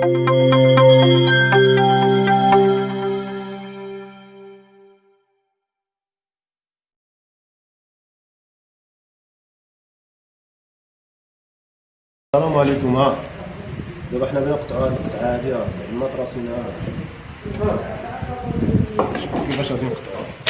السلام عليكم. ها دابا حنا نقطعوا هاد القطعه هادي ها المطرس هنا شوفوا كيفاش غادي نقطعوها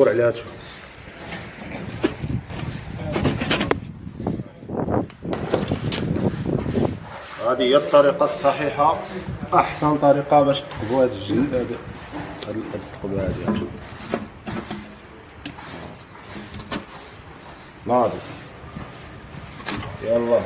دور عليها تشوف. هذه هي الطريقة الصحيحة. أحسن طريقة باش تقبوا هاد الجلد هاد الثقبة هادي ناضي. يلا.